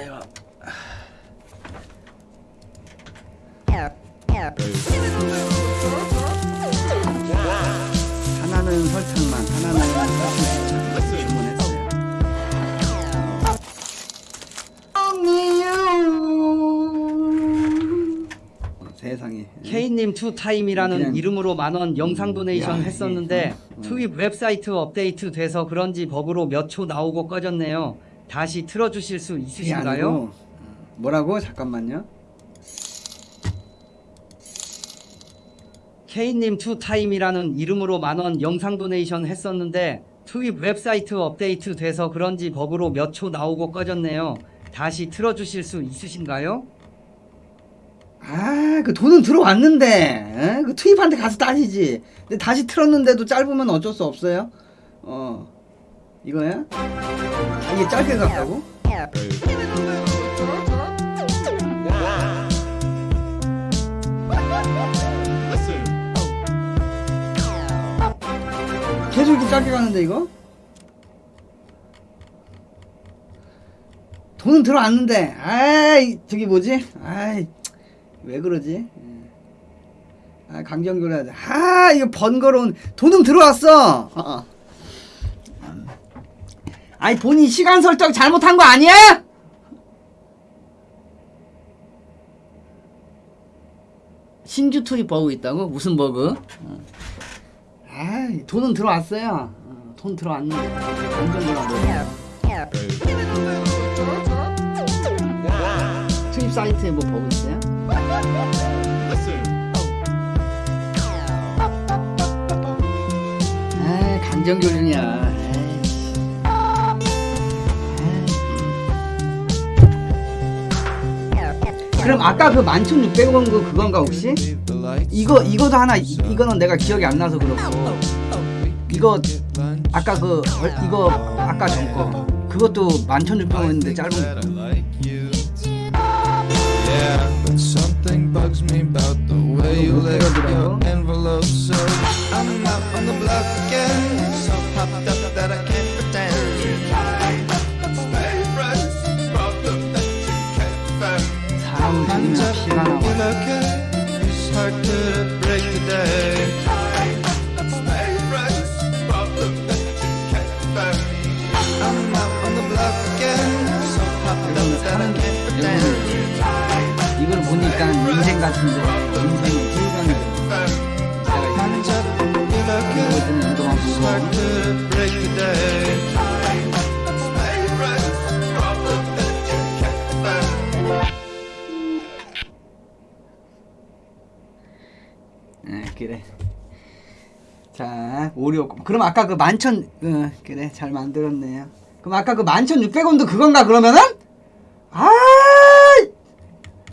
아유. 하나는 설탕만, 하나는 주문했어요. 어, 세상에. K님 투타임이라는 그냥- 이름으로 만원 영상 donation 야, 했었는데 이게- 트윕 웹사이트 업데이트 돼서 그런지 버그로 몇 초 나오고 꺼졌네요. 다시 틀어주실 수 있으신가요? 아니고, 뭐라고? 잠깐만요. K님 투타임이라는 이름으로 만원 영상 donation 했었는데 트윕 웹사이트 업데이트 돼서 그런지 버그로 몇 초 나오고 꺼졌네요. 다시 틀어주실 수 있으신가요? 아, 그 돈은 들어왔는데, 에? 그 트윕한테 가서 따지지. 근데 다시 틀었는데도 짧으면 어쩔 수 없어요. 어, 이거야? 아, 이게 짧게 갔다고? 계속 이렇게 짧게 가는데 이거? 돈은 들어왔는데, 아이, 저기 뭐지? 아이, 왜 그러지? 예. 아, 돼. 아, 이거 번거로운, 돈은 들어왔어! 어, 어. 아니, 본인 시간 설정 잘못한 거 아니야? 신규 투입 버그 있다고? 무슨 버그? 어. 아, 돈은 들어왔어요. 어, 돈 들어왔는데. 강정교랑 뭐. 투입 사이트에 뭐 버그 있어요? 아, 강정교준이야. 그럼 아까 그 11,600원 그 그건가 혹시? 이거 이거도 하나 이, 이거는 내가 기억이 안 나서 그렇고. 이거 아까 그 얼- 이거 아까 전거. 그것도 11,600원인데 짧은 hard to break the day. I'm out on the block again, so that I can't pretend. 이걸 보니까 인생 같은데. Hands up, you okay? It's hard to break 네, 그래. 자, 오리오. 그럼 아까 그 만천, 어, 그래, 잘 만들었네요. 그럼 아까 그 만천 육백 원도 그건가 그러면은? 아,